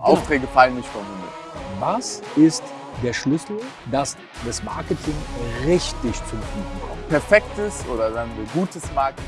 Aufträge fallen nicht vom Himmel. Was ist der Schlüssel, dass das Marketing richtig zum Fliegen kommt? Perfektes oder sagen wir gutes Marketing.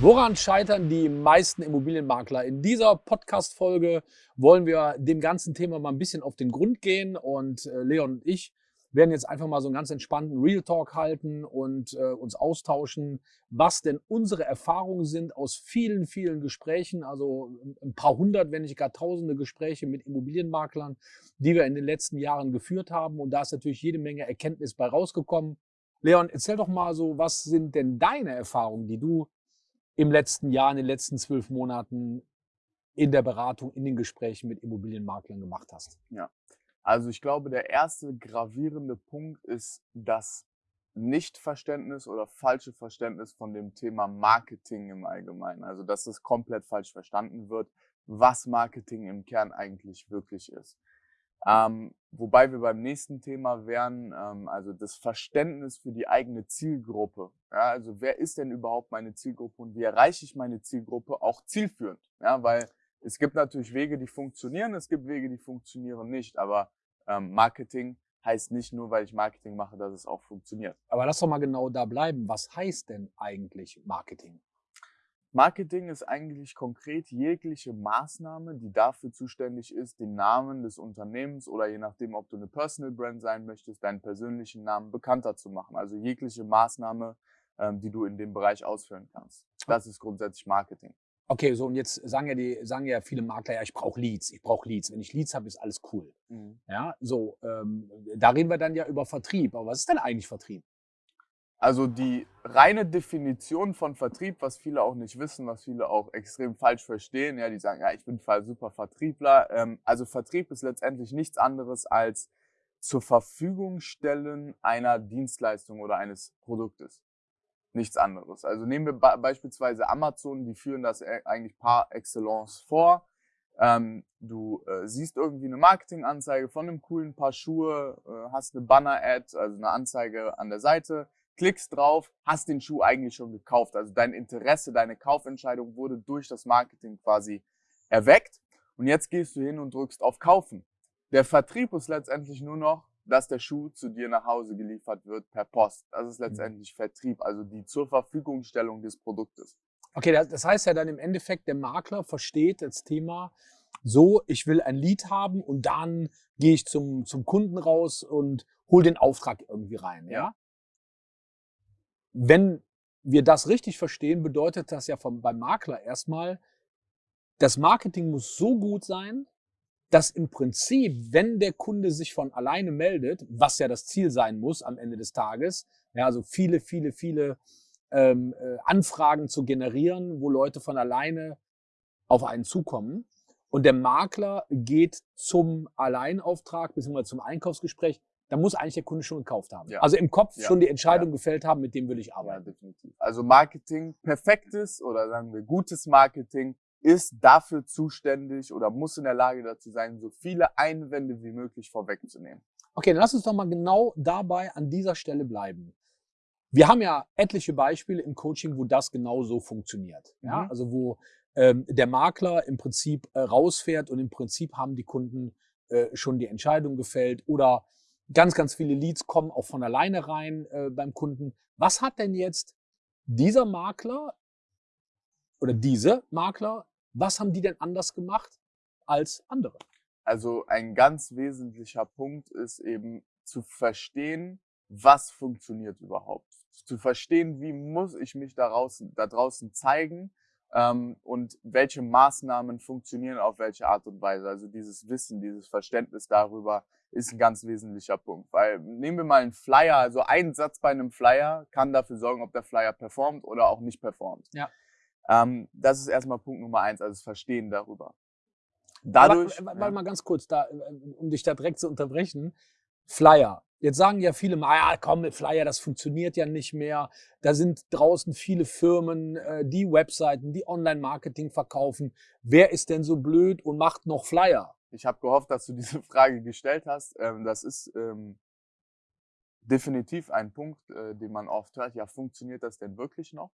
Woran scheitern die meisten Immobilienmakler? In dieser Podcast-Folge wollen wir dem ganzen Thema mal ein bisschen auf den Grund gehen und äh, Leon und ich werden jetzt einfach mal so einen ganz entspannten Real Talk halten und äh, uns austauschen, was denn unsere Erfahrungen sind aus vielen, vielen Gesprächen, also ein paar hundert, wenn nicht gar tausende Gespräche mit Immobilienmaklern, die wir in den letzten Jahren geführt haben. Und da ist natürlich jede Menge Erkenntnis bei rausgekommen. Leon, erzähl doch mal so, was sind denn deine Erfahrungen, die du im letzten Jahr, in den letzten zwölf Monaten in der Beratung, in den Gesprächen mit Immobilienmaklern gemacht hast? Ja, also ich glaube, der erste gravierende Punkt ist das Nichtverständnis oder falsche Verständnis von dem Thema Marketing im Allgemeinen. Also dass es komplett falsch verstanden wird, was Marketing im Kern eigentlich wirklich ist. Ähm, wobei wir beim nächsten Thema wären, ähm, also das Verständnis für die eigene Zielgruppe. Ja, also wer ist denn überhaupt meine Zielgruppe und wie erreiche ich meine Zielgruppe auch zielführend? Ja, weil es gibt natürlich Wege, die funktionieren, es gibt Wege, die funktionieren nicht, aber ähm, Marketing heißt nicht nur, weil ich Marketing mache, dass es auch funktioniert. Aber lass doch mal genau da bleiben. Was heißt denn eigentlich Marketing? Marketing ist eigentlich konkret jegliche Maßnahme, die dafür zuständig ist, den Namen des Unternehmens oder je nachdem, ob du eine Personal Brand sein möchtest, deinen persönlichen Namen bekannter zu machen. Also jegliche Maßnahme, ähm, die du in dem Bereich ausführen kannst. Das ist grundsätzlich Marketing. Okay, so und jetzt sagen ja die, sagen ja viele Makler, ja, ich brauche Leads, ich brauche Leads. Wenn ich Leads habe, ist alles cool. Mhm. Ja, so, ähm, da reden wir dann ja über Vertrieb. Aber was ist denn eigentlich Vertrieb? Also die reine Definition von Vertrieb, was viele auch nicht wissen, was viele auch extrem falsch verstehen, ja, die sagen, ja, ich bin super Vertriebler. Ähm, also Vertrieb ist letztendlich nichts anderes als zur Verfügung stellen einer Dienstleistung oder eines Produktes nichts anderes. Also nehmen wir beispielsweise Amazon, die führen das e-, eigentlich par excellence vor. Ähm, du äh, siehst irgendwie eine Marketinganzeige von einem coolen Paar Schuhe, äh, hast eine Banner-Ad, also eine Anzeige an der Seite, klickst drauf, hast den Schuh eigentlich schon gekauft. Also dein Interesse, deine Kaufentscheidung wurde durch das Marketing quasi erweckt. Und jetzt gehst du hin und drückst auf Kaufen. Der Vertrieb ist letztendlich nur noch dass der Schuh zu dir nach Hause geliefert wird per Post. Das ist mhm. letztendlich Vertrieb, also die zur Verfügungstellung des Produktes. Okay, das heißt ja dann im Endeffekt, der Makler versteht das Thema so, ich will ein Lied haben und dann gehe ich zum, zum Kunden raus und hole den Auftrag irgendwie rein. Ja? ja? Wenn wir das richtig verstehen, bedeutet das ja vom, beim Makler erstmal, das Marketing muss so gut sein, dass im Prinzip, wenn der Kunde sich von alleine meldet, was ja das Ziel sein muss am Ende des Tages, ja, also viele, viele, viele ähm, äh, Anfragen zu generieren, wo Leute von alleine auf einen zukommen. Und der Makler geht zum Alleinauftrag bzw. zum Einkaufsgespräch, da muss eigentlich der Kunde schon gekauft haben. Ja. Also im Kopf ja. schon die Entscheidung ja. gefällt haben, mit dem will ich arbeiten. Ja, definitiv. Also Marketing, perfektes oder sagen wir gutes Marketing ist dafür zuständig oder muss in der Lage dazu sein, so viele Einwände wie möglich vorwegzunehmen. Okay, dann lass uns doch mal genau dabei an dieser Stelle bleiben. Wir haben ja etliche Beispiele im Coaching, wo das genau so funktioniert. Ja? Mhm. Also wo ähm, der Makler im Prinzip äh, rausfährt und im Prinzip haben die Kunden äh, schon die Entscheidung gefällt oder ganz, ganz viele Leads kommen auch von alleine rein äh, beim Kunden. Was hat denn jetzt dieser Makler oder diese Makler, was haben die denn anders gemacht als andere? Also ein ganz wesentlicher Punkt ist eben zu verstehen, was funktioniert überhaupt. Zu verstehen, wie muss ich mich da draußen, da draußen zeigen ähm, und welche Maßnahmen funktionieren auf welche Art und Weise. Also dieses Wissen, dieses Verständnis darüber ist ein ganz wesentlicher Punkt. Weil nehmen wir mal einen Flyer, also ein Satz bei einem Flyer kann dafür sorgen, ob der Flyer performt oder auch nicht performt. Ja. Ähm, das ist erstmal Punkt Nummer eins, also das Verstehen darüber. Dadurch. Warte ja. mal ganz kurz, da, um dich da direkt zu unterbrechen. Flyer. Jetzt sagen ja viele mal, ja, komm, mit Flyer, das funktioniert ja nicht mehr. Da sind draußen viele Firmen, äh, die Webseiten, die Online-Marketing verkaufen. Wer ist denn so blöd und macht noch Flyer? Ich habe gehofft, dass du diese Frage gestellt hast. Ähm, das ist ähm, definitiv ein Punkt, äh, den man oft hört. Ja, funktioniert das denn wirklich noch?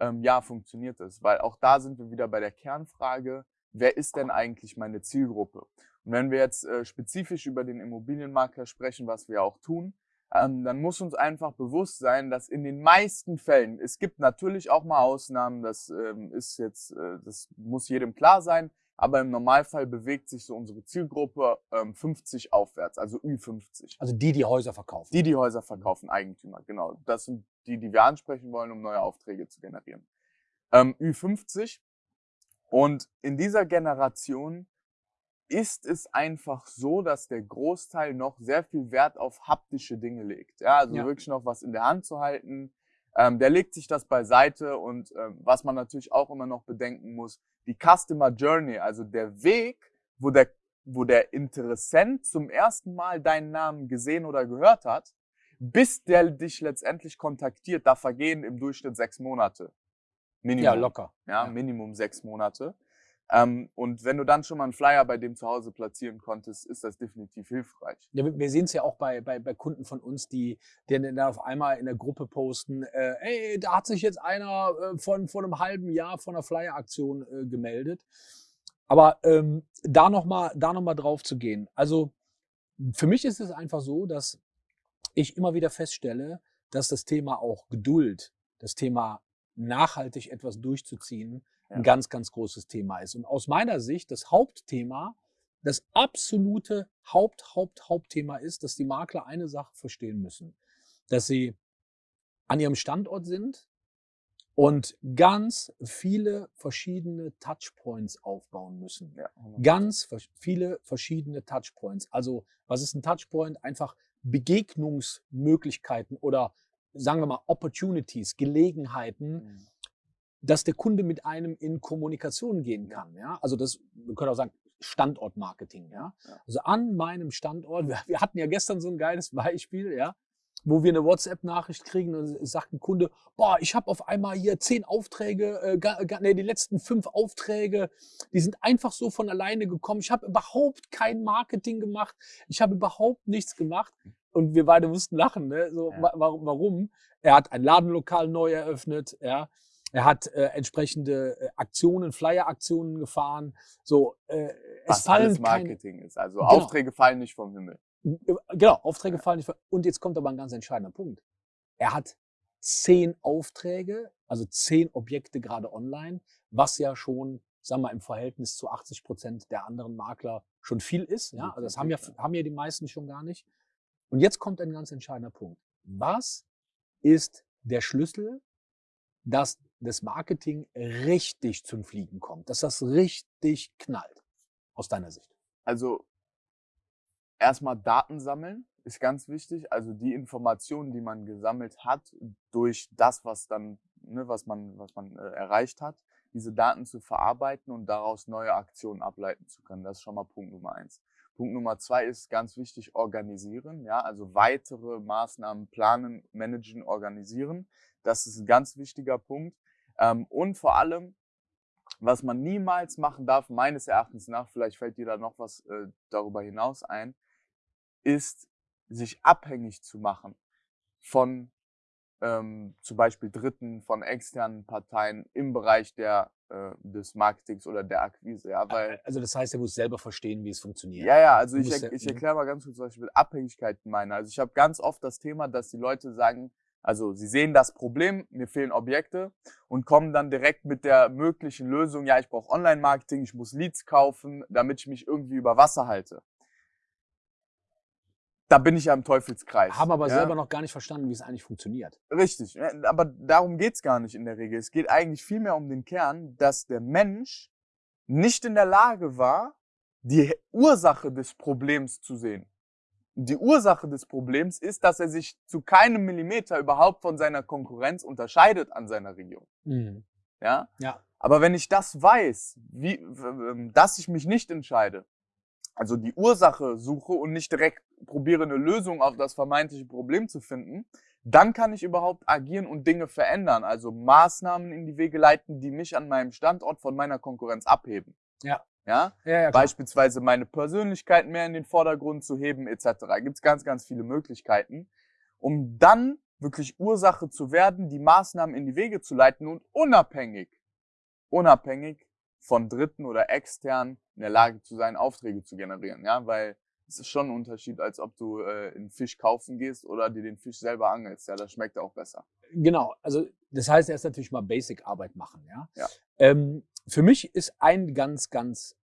Ähm, ja, funktioniert es. Weil auch da sind wir wieder bei der Kernfrage, wer ist denn eigentlich meine Zielgruppe? Und wenn wir jetzt äh, spezifisch über den Immobilienmakler sprechen, was wir auch tun, ähm, dann muss uns einfach bewusst sein, dass in den meisten Fällen, es gibt natürlich auch mal Ausnahmen, das ähm, ist jetzt, äh, das muss jedem klar sein, aber im Normalfall bewegt sich so unsere Zielgruppe ähm, 50 aufwärts, also Ü50. Also die, die Häuser verkaufen. Die, die Häuser verkaufen, Eigentümer, genau. Das sind die, die wir ansprechen wollen, um neue Aufträge zu generieren. Ähm, Ü50. Und in dieser Generation ist es einfach so, dass der Großteil noch sehr viel Wert auf haptische Dinge legt. Ja, also Ja. wirklich noch was in der Hand zu halten. Ähm, der legt sich das beiseite und ähm, was man natürlich auch immer noch bedenken muss, die Customer Journey, also der Weg, wo der, wo der Interessent zum ersten Mal deinen Namen gesehen oder gehört hat, bis der dich letztendlich kontaktiert, da vergehen im Durchschnitt sechs Monate. Minimum. Ja, locker. Ja, Ja. Minimum sechs Monate. Ähm, und wenn du dann schon mal einen Flyer bei dem zu Hause platzieren konntest, ist das definitiv hilfreich. Ja, wir sehen es ja auch bei, bei, bei Kunden von uns, die, die dann auf einmal in der Gruppe posten, äh, ey, da hat sich jetzt einer äh, von, von einem halben Jahr von einer Flyer-Aktion äh, gemeldet. Aber ähm, da nochmal noch drauf zu gehen. Also für mich ist es einfach so, dass ich immer wieder feststelle, dass das Thema auch Geduld, das Thema nachhaltig etwas durchzuziehen. Ein ganz, ganz großes Thema ist. Und aus meiner Sicht das Hauptthema, das absolute Haupt, Haupt, Hauptthema ist, dass die Makler eine Sache verstehen müssen, dass sie an ihrem Standort sind und ganz viele verschiedene Touchpoints aufbauen müssen. Ja, Ganz viele verschiedene Touchpoints. Also, was ist ein Touchpoint? Einfach Begegnungsmöglichkeiten oder sagen wir mal Opportunities, Gelegenheiten, Mhm. Dass der Kunde mit einem in Kommunikation gehen kann. Ja? Also das, wir können auch sagen, Standortmarketing. Ja? Ja. Also an meinem Standort, wir, wir hatten ja gestern so ein geiles Beispiel, ja, wo wir eine WhatsApp-Nachricht kriegen und sagt ein Kunde, boah, ich habe auf einmal hier zehn Aufträge, äh, ga, ga, nee, die letzten fünf Aufträge, die sind einfach so von alleine gekommen. Ich habe überhaupt kein Marketing gemacht, ich habe überhaupt nichts gemacht. Und wir beide mussten lachen, ne? So, Ja. wa warum, warum? Er hat ein Ladenlokal neu eröffnet, ja. Er hat äh, entsprechende äh, Aktionen, Flyer-Aktionen gefahren. So, äh, es fallen alles keine, Marketing ist. Also Genau. Aufträge fallen nicht vom Himmel. Genau, Aufträge fallen nicht. ver- Und jetzt kommt aber ein ganz entscheidender Punkt. Er hat zehn Aufträge, also zehn Objekte gerade online, was ja schon, sagen wir mal, im Verhältnis zu 80 Prozent der anderen Makler schon viel ist. Ja, also das haben ja, haben ja die meisten schon gar nicht. Und jetzt kommt ein ganz entscheidender Punkt. Was ist der Schlüssel, dass das Marketing richtig zum Fliegen kommt, dass das richtig knallt, aus deiner Sicht? Also erstmal Daten sammeln ist ganz wichtig. Also die Informationen, die man gesammelt hat durch das, was dann, ne, was man, was man äh, erreicht hat, diese Daten zu verarbeiten und daraus neue Aktionen ableiten zu können. Das ist schon mal Punkt Nummer eins. Punkt Nummer zwei ist ganz wichtig organisieren, ja, also weitere Maßnahmen planen, managen, organisieren. Das ist ein ganz wichtiger Punkt. Ähm, und vor allem, was man niemals machen darf, meines Erachtens nach, vielleicht fällt dir da noch was äh, darüber hinaus ein, ist, sich abhängig zu machen von ähm, zum Beispiel Dritten, von externen Parteien im Bereich der, äh, des Marketings oder der Akquise. Ja, weil, Also das heißt, er muss selber verstehen, wie es funktioniert. ja, ja, also Du ich, er, ich mhm. erkläre mal ganz kurz, was ich mit Abhängigkeiten meine. Also ich habe ganz oft das Thema, dass die Leute sagen, also sie sehen das Problem, mir fehlen Objekte und kommen dann direkt mit der möglichen Lösung, ja, ich brauche Online-Marketing, ich muss Leads kaufen, damit ich mich irgendwie über Wasser halte. Da bin ich ja im Teufelskreis. Haben aber ja? selber noch gar nicht verstanden, wie es eigentlich funktioniert. Richtig, aber darum geht's gar nicht in der Regel. Es geht eigentlich vielmehr um den Kern, dass der Mensch nicht in der Lage war, die Ursache des Problems zu sehen. Die Ursache des Problems ist, dass er sich zu keinem Millimeter überhaupt von seiner Konkurrenz unterscheidet an seiner Region. Ja? Ja. Aber wenn ich das weiß, wie, dass ich mich nicht entscheide, also die Ursache suche und nicht direkt probiere, eine Lösung auf das vermeintliche Problem zu finden, dann kann ich überhaupt agieren und Dinge verändern. Also Maßnahmen in die Wege leiten, die mich an meinem Standort von meiner Konkurrenz abheben. Ja. Ja? Ja, ja. Beispielsweise meine Persönlichkeit mehr in den Vordergrund zu heben, etc. Gibt es ganz, ganz viele Möglichkeiten, um dann wirklich Ursache zu werden, die Maßnahmen in die Wege zu leiten und unabhängig, unabhängig von Dritten oder extern in der Lage zu sein, Aufträge zu generieren. Ja, weil es ist schon ein Unterschied, als ob du äh, einen Fisch kaufen gehst oder dir den Fisch selber angelst. Ja, das schmeckt auch besser. Genau, also das heißt erst natürlich mal Basic-Arbeit machen. Ja. Ja. Ähm, für mich ist ein ganz, ganz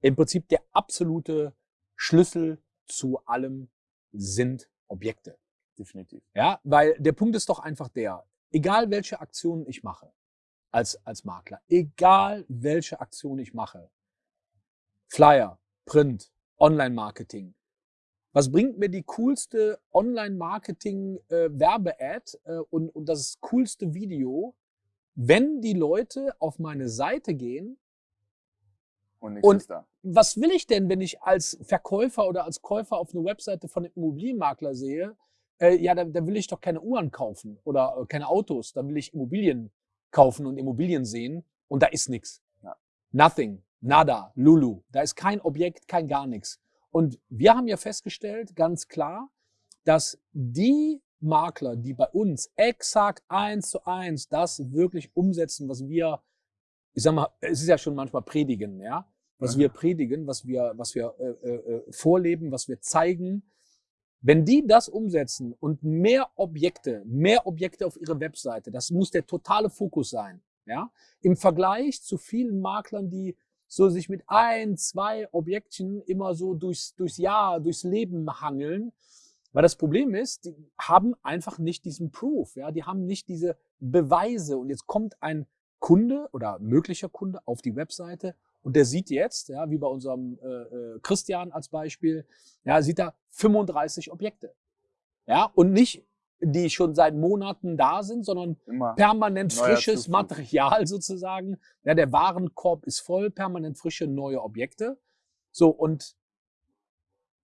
im Prinzip der absolute Schlüssel zu allem sind Objekte. Definitiv. Ja, weil der Punkt ist doch einfach der, egal welche Aktionen ich mache als, als Makler, egal welche Aktion ich mache, Flyer, Print, Online-Marketing, was bringt mir die coolste Online-Marketing-Werbe-Ad äh, und, und das coolste Video, wenn die Leute auf meine Seite gehen Und Und- was will ich denn, wenn ich als Verkäufer oder als Käufer auf eine Webseite von einem Immobilienmakler sehe? Äh, ja, da, da will ich doch keine Uhren kaufen oder äh, keine Autos. Da will ich Immobilien kaufen und Immobilien sehen und da ist nichts. Ja. Nothing, nada, lulu. Da ist kein Objekt, kein gar nichts. Und wir haben ja festgestellt, ganz klar, dass die Makler, die bei uns exakt eins zu eins das wirklich umsetzen, was wir, ich sag mal, es ist ja schon manchmal predigen, ja, was Mhm. wir predigen, was wir, was wir äh, äh, äh, vorleben, was wir zeigen. Wenn die das umsetzen und mehr Objekte, mehr Objekte auf ihre Webseite, das muss der totale Fokus sein, ja, im Vergleich zu vielen Maklern, die so sich mit ein, zwei Objektchen immer so durchs, durchs Jahr, durchs Leben hangeln. Weil das Problem ist, die haben einfach nicht diesen Proof, ja, die haben nicht diese Beweise. Und jetzt kommt ein Kunde oder möglicher Kunde auf die Webseite und der sieht jetzt, ja, wie bei unserem äh, äh, Christian als Beispiel, ja, sieht da 35 Objekte. Ja, und nicht die schon seit Monaten da sind, sondern Immer. permanent frisches Zufluss. Material sozusagen. Ja, der Warenkorb ist voll, permanent frische neue Objekte. So, und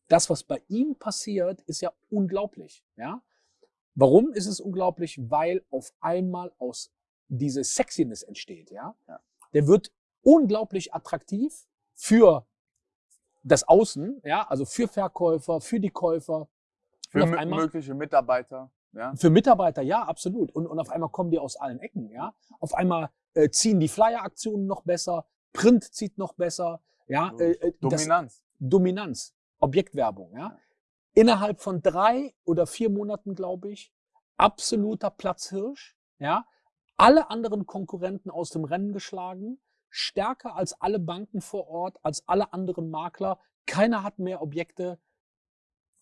das, was bei ihm passiert, ist ja unglaublich. Ja? Warum ist es unglaublich? Weil auf einmal aus diese Sexiness entsteht. Ja? Ja. Der wird unglaublich attraktiv für das Außen, ja, also für Verkäufer, für die Käufer. Für einmal- mögliche Mitarbeiter. Ja. für Mitarbeiter, ja, absolut. Und, und auf einmal kommen die aus allen Ecken, ja. Auf einmal äh, ziehen die Flyer-Aktionen noch besser, Print zieht noch besser, ja. Äh, äh, das- Dominanz. Objektwerbung, ja. Innerhalb von drei oder vier Monaten, glaube ich, absoluter Platzhirsch, ja. Alle anderen Konkurrenten aus dem Rennen geschlagen, stärker als alle Banken vor Ort, als alle anderen Makler. Keiner hat mehr Objekte.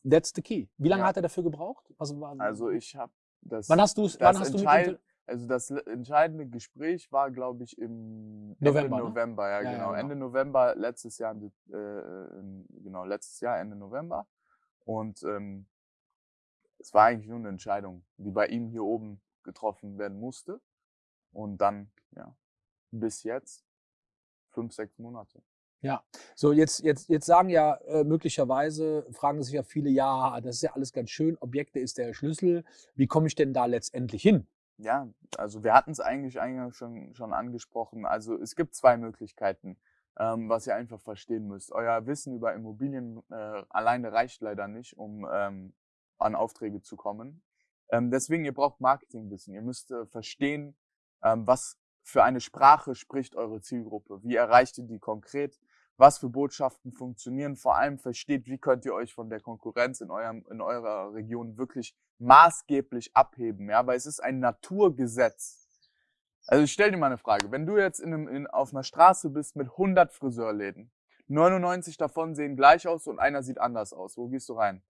That's the key. Wie lange Ja. hat er dafür gebraucht? Was war, Also ich habe das. wann hast du es? Wann hast du mit Also das entscheidende Gespräch war, glaube ich, im November, Ende ne? November, ja, Ja, ja, genau. genau. Ende November letztes Jahr, äh, in- genau letztes Jahr Ende November. Und ähm, es war eigentlich nur eine Entscheidung, die bei ihm hier oben getroffen werden musste. Und dann, ja, bis jetzt fünf, sechs Monate. So, jetzt, jetzt, jetzt sagen ja äh, möglicherweise, fragen sich ja viele, ja, das ist ja alles ganz schön, Objekte ist der Schlüssel. Wie komme ich denn da letztendlich hin? Ja, also wir hatten es eigentlich eingangs schon, schon angesprochen. Also es gibt zwei Möglichkeiten, ähm, was ihr einfach verstehen müsst. Euer Wissen über Immobilien äh, alleine reicht leider nicht, um ähm, an Aufträge zu kommen. Ähm, deswegen, ihr braucht Marketingwissen. Ihr müsst äh, verstehen, ähm, was für eine Sprache spricht eure Zielgruppe. Wie erreicht ihr die konkret? Was für Botschaften funktionieren? Vor allem versteht, wie könnt ihr euch von der Konkurrenz in, eurem, in eurer Region wirklich maßgeblich abheben, ja, weil es ist ein Naturgesetz. Also ich stell dir mal eine Frage. Wenn du jetzt in einem, in, auf einer Straße bist mit 100 Friseurläden, 99 davon sehen gleich aus und einer sieht anders aus, wo gehst du rein?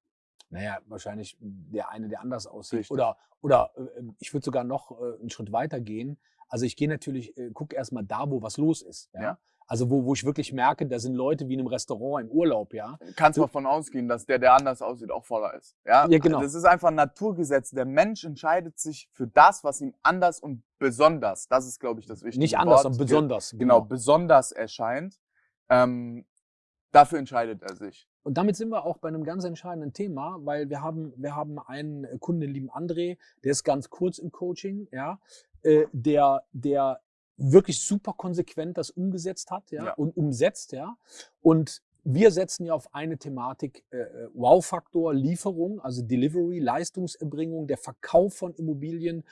Naja, wahrscheinlich der eine, der anders aussieht. Richtig. Oder, oder äh, ich würde sogar noch äh, einen Schritt weiter gehen. Also ich gehe natürlich, äh, gucke erstmal da, wo was los ist. Ja? Ja. Also wo, wo ich wirklich merke, da sind Leute wie in einem Restaurant im Urlaub, ja. Kannst Du- davon ausgehen, dass der, der anders aussieht, auch voller ist. Ja, Ja, genau. Das ist einfach ein Naturgesetz. Der Mensch entscheidet sich für das, was ihm anders und besonders, das ist, glaube ich, das Wichtige. Nicht anders, sondern besonders. Genau, besonders erscheint. Ähm, dafür entscheidet er sich. Und damit sind wir auch bei einem ganz entscheidenden Thema, weil wir haben, wir haben einen Kunden, den lieben André, der ist ganz kurz im Coaching, ja, äh, der, der wirklich super konsequent das umgesetzt hat, ja, Ja. und umsetzt, ja. Und wir setzen ja auf eine Thematik äh, äh, Wow-Faktor, Lieferung, also Delivery, Leistungserbringung, der Verkauf von Immobilien,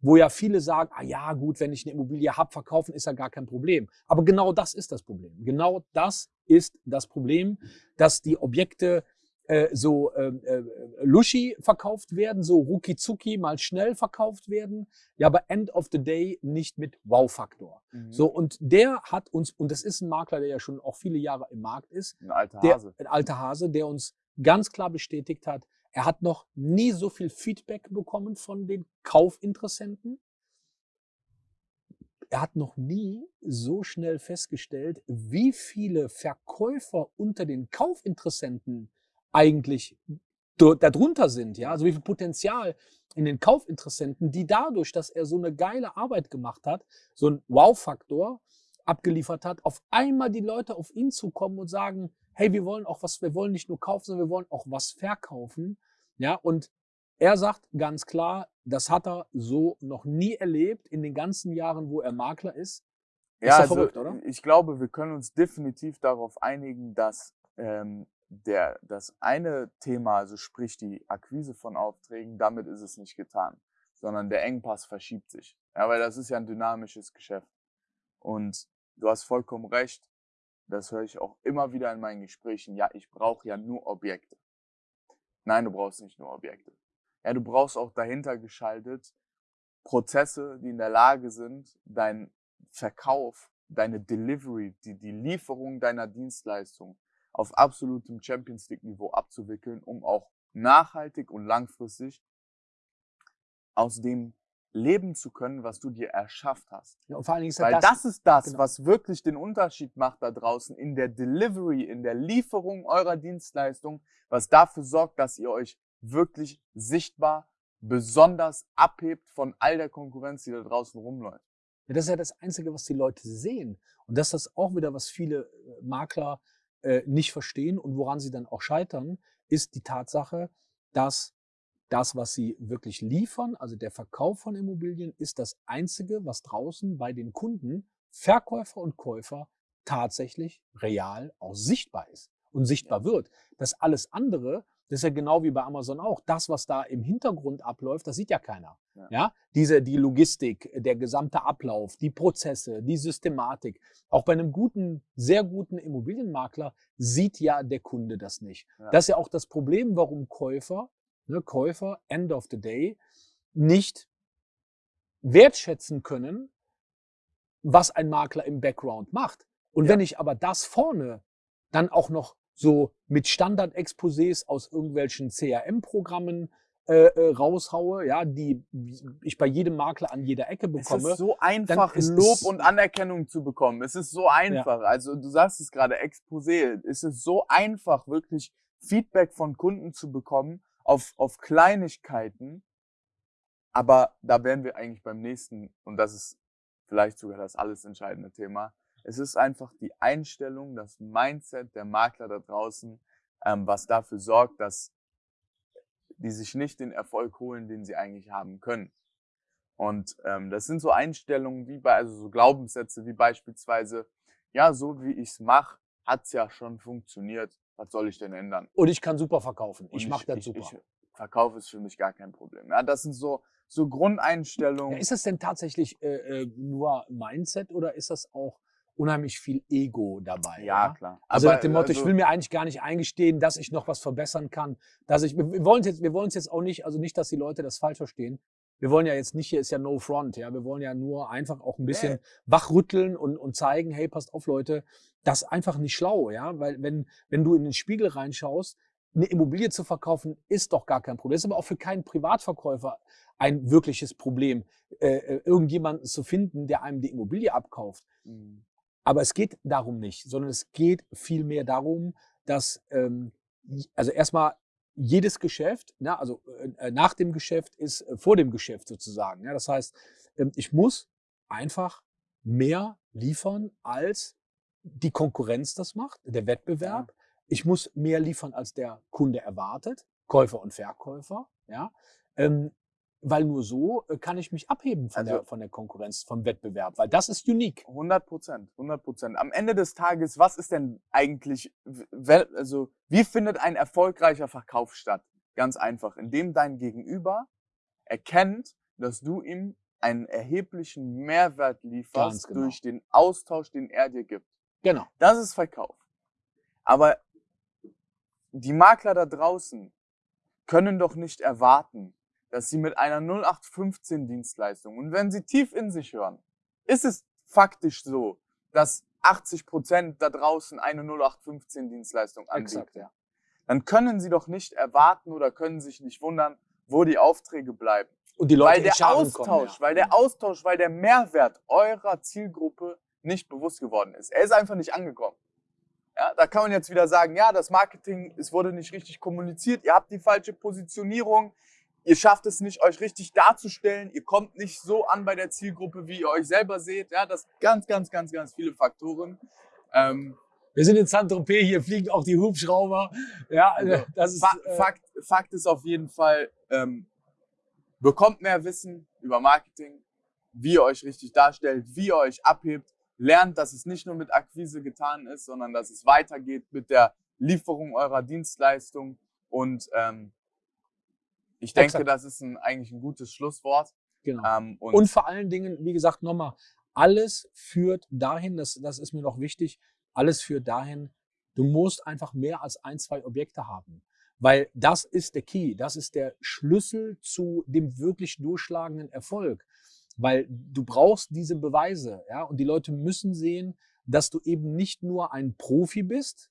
wo ja viele sagen, ah ja, gut, wenn ich eine Immobilie habe, verkaufen ist ja gar kein Problem. Aber genau das ist das Problem. Genau das ist das Problem, dass die Objekte äh, so äh, äh, Luschi verkauft werden, so ruki mal schnell verkauft werden, ja, aber end of the day nicht mit Wow-Faktor. Mhm. So, und der hat uns, und das ist ein Makler, der ja schon auch viele Jahre im Markt ist. Ein alter Hase. Der, ein alter Hase, der uns ganz klar bestätigt hat, er hat noch nie so viel Feedback bekommen von den Kaufinteressenten. Er hat noch nie so schnell festgestellt, wie viele Verkäufer unter den Kaufinteressenten eigentlich darunter sind, ja, also wie viel Potenzial in den Kaufinteressenten, die dadurch, dass er so eine geile Arbeit gemacht hat, so ein Wow-Faktor abgeliefert hat, auf einmal die Leute auf ihn zukommen und sagen, hey, wir wollen auch was, wir wollen nicht nur kaufen, sondern wir wollen auch was verkaufen, ja, und er sagt ganz klar, das hat er so noch nie erlebt in den ganzen Jahren, wo er Makler ist. ist ja, also verrückt, oder? ich glaube, wir können uns definitiv darauf einigen, dass ähm, der, das eine Thema, also sprich die Akquise von Aufträgen, damit ist es nicht getan, sondern der Engpass verschiebt sich. Ja, weil das ist ja ein dynamisches Geschäft. Und du hast vollkommen recht, das höre ich auch immer wieder in meinen Gesprächen, ja, ich brauche ja nur Objekte. Nein, du brauchst nicht nur Objekte. Ja, du brauchst auch dahinter geschaltet Prozesse, die in der Lage sind, dein Verkauf, deine Delivery, die, die Lieferung deiner Dienstleistung auf absolutem Champions League Niveau abzuwickeln, um auch nachhaltig und langfristig aus dem leben zu können, was du dir erschafft hast. Ja, und vor allen Dingen ist Weil das, das ist das, genau. was wirklich den Unterschied macht da draußen in der Delivery, in der Lieferung eurer Dienstleistung, was dafür sorgt, dass ihr euch wirklich sichtbar besonders abhebt von all der Konkurrenz, die da draußen rumläuft. Ja, das ist ja das Einzige, was die Leute sehen. Und das ist auch wieder, was viele äh, Makler äh, nicht verstehen und woran sie dann auch scheitern, ist die Tatsache, dass das, was sie wirklich liefern, also der Verkauf von Immobilien, ist das Einzige, was draußen bei den Kunden, Verkäufer und Käufer, tatsächlich real auch sichtbar ist und sichtbar wird. Das alles andere das ist ja genau wie bei Amazon auch. Das, was da im Hintergrund abläuft, das sieht ja keiner. Ja. ja. Diese, die Logistik, der gesamte Ablauf, die Prozesse, die Systematik. Auch bei einem guten, sehr guten Immobilienmakler sieht ja der Kunde das nicht. Ja. Das ist ja auch das Problem, warum Käufer, ne, Käufer, end of the day, nicht wertschätzen können, was ein Makler im Background macht. Und ja. wenn ich aber das vorne dann auch noch so mit Standard-Exposés aus irgendwelchen CRM-Programmen äh, äh, raushaue, ja, die ich bei jedem Makler an jeder Ecke bekomme. Es ist so einfach, Lob und Anerkennung zu bekommen. Es ist so einfach. Ja. Also du sagst es gerade, Exposé. Es ist so einfach, wirklich Feedback von Kunden zu bekommen auf, auf Kleinigkeiten. Aber da wären wir eigentlich beim nächsten, und das ist vielleicht sogar das alles entscheidende Thema, es ist einfach die Einstellung, das Mindset der Makler da draußen, ähm, was dafür sorgt, dass die sich nicht den Erfolg holen, den sie eigentlich haben können. Und ähm, das sind so Einstellungen wie bei, also so Glaubenssätze wie beispielsweise, ja, so wie ich's mache, hat's ja schon funktioniert. Was soll ich denn ändern? Und ich kann super verkaufen. Ich, ich mache das super. Ich, ich, Verkauf ist für mich gar kein Problem. Ja, das sind so, so Grundeinstellungen. Ja, ist das denn tatsächlich äh, äh nur Mindset oder ist das auch unheimlich viel Ego dabei. Ja, ja? klar. Also Aber, nach dem Motto, also, ich will mir eigentlich gar nicht eingestehen, dass ich noch was verbessern kann. Dass ich, wir wollen jetzt, wir wollen es jetzt auch nicht, also nicht, dass die Leute das falsch verstehen. Wir wollen ja jetzt nicht, hier ist ja No Front, ja. Wir wollen ja nur einfach auch ein bisschen nee. wachrütteln und, und zeigen, hey, passt auf, Leute, das ist einfach nicht schlau, ja. Weil wenn, wenn du in den Spiegel reinschaust, eine Immobilie zu verkaufen, ist doch gar kein Problem. Das ist aber auch für keinen Privatverkäufer ein wirkliches Problem, äh, äh irgendjemanden zu finden, der einem die Immobilie abkauft. Mhm. Aber es geht darum nicht, sondern es geht vielmehr darum, dass ähm, also erstmal jedes Geschäft, na, ne, also äh, nach dem Geschäft ist äh, vor dem Geschäft sozusagen. Ja, das heißt, ähm, ich muss einfach mehr liefern, als die Konkurrenz das macht, der Wettbewerb. Ich muss mehr liefern, als der Kunde erwartet, Käufer und Verkäufer. Ja, ähm, weil nur so äh, kann ich mich abheben von, Also- der, von der Konkurrenz, vom Wettbewerb, weil das ist unique. 100 Prozent, 100 Prozent. Am Ende des Tages, was ist denn eigentlich, also wie findet ein erfolgreicher Verkauf statt? Ganz einfach, indem dein Gegenüber erkennt, dass du ihm einen erheblichen Mehrwert lieferst genau. durch den Austausch, den er dir gibt. Genau. Das ist Verkauf. Aber die Makler da draußen können doch nicht erwarten, dass sie mit einer 0815 Dienstleistung und wenn sie tief in sich hören, ist es faktisch so, dass 80 Prozent da draußen eine 0815 Dienstleistung anbieten. Exakt, ja. Dann können sie doch nicht erwarten oder können sich nicht wundern, wo die Aufträge bleiben. Und die Leute weil der Austausch, kommen, ja. weil der Austausch, weil der Mehrwert eurer Zielgruppe nicht bewusst geworden ist. Er ist einfach nicht angekommen. Ja, da kann man jetzt wieder sagen, ja, das Marketing, es wurde nicht richtig kommuniziert, ihr habt die falsche Positionierung, ihr schafft es nicht, euch richtig darzustellen, ihr kommt nicht so an bei der Zielgruppe, wie ihr euch selber seht. Ja, das ganz, ganz, ganz, ganz viele Faktoren. Ähm, Wir sind in Saint-Tropez, hier fliegen auch die Hubschrauber. Ja, Also, das ist. Fa äh, Fakt, Fakt ist auf jeden Fall, ähm, bekommt mehr Wissen über Marketing, wie ihr euch richtig darstellt, wie ihr euch abhebt, lernt, dass es nicht nur mit Akquise getan ist, sondern dass es weitergeht mit der Lieferung eurer Dienstleistung. Und ähm, ich denke, Exakt. das ist ein, eigentlich ein gutes Schlusswort. genau. Ähm, und, Und vor allen Dingen, wie gesagt, nochmal, alles führt dahin, das, das ist mir noch wichtig, alles führt dahin, du musst einfach mehr als ein, zwei Objekte haben. Weil das ist der Key, das ist der Schlüssel zu dem wirklich durchschlagenden Erfolg. Weil du brauchst diese Beweise, ja, und die Leute müssen sehen, dass du eben nicht nur ein Profi bist,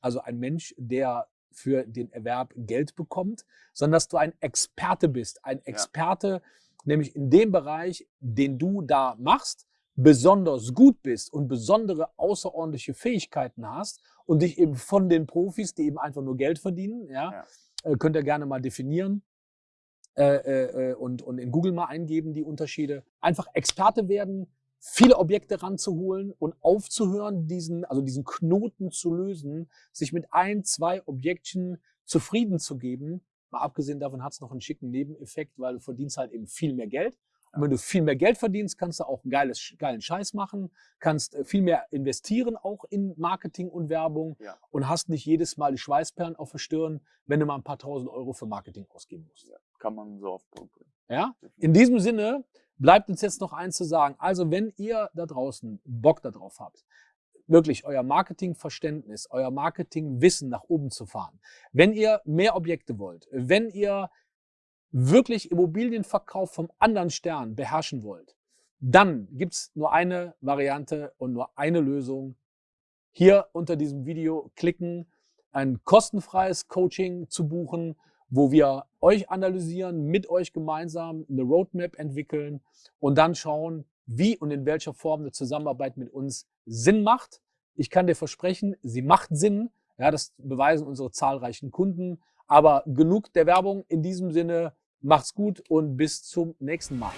also ein Mensch, der für den Erwerb Geld bekommt, sondern dass du ein Experte bist. Ein Experte, nämlich in dem Bereich, den du da machst, besonders gut bist und besondere außerordentliche Fähigkeiten hast und dich eben von den Profis, die eben einfach nur Geld verdienen, ja, äh, könnt ihr gerne mal definieren äh, äh, äh, und, und in Google mal eingeben, die Unterschiede. Einfach Experte werden, viele Objekte ranzuholen und aufzuhören, diesen, also diesen Knoten zu lösen, sich mit ein, zwei Objektchen zufrieden zu geben. Mal abgesehen davon hat es noch einen schicken Nebeneffekt, weil du verdienst halt eben viel mehr Geld. Und wenn du viel mehr Geld verdienst, kannst du auch geiles, geilen Scheiß machen, kannst äh, viel mehr investieren auch in Marketing und Werbung Ja. und hast nicht jedes Mal die Schweißperlen auf der Stirn, wenn du mal ein paar tausend Euro für Marketing ausgeben musst. ja, kann man so auf Punkt bringen. Ja? In diesem Sinne bleibt uns jetzt noch eins zu sagen. Also, wenn ihr da draußen Bock darauf habt, wirklich euer Marketingverständnis, euer Marketingwissen nach oben zu fahren, wenn ihr mehr Objekte wollt, wenn ihr wirklich Immobilienverkauf vom anderen Stern beherrschen wollt, dann gibt's nur eine Variante und nur eine Lösung. Hier unter diesem Video klicken, ein kostenfreies Coaching zu buchen, wo wir euch analysieren, mit euch gemeinsam eine Roadmap entwickeln und dann schauen, wie und in welcher Form eine Zusammenarbeit mit uns Sinn macht. Ich kann dir versprechen, sie macht Sinn. Ja, das beweisen unsere zahlreichen Kunden. Aber genug der Werbung. In diesem Sinne, macht's gut und bis zum nächsten Mal.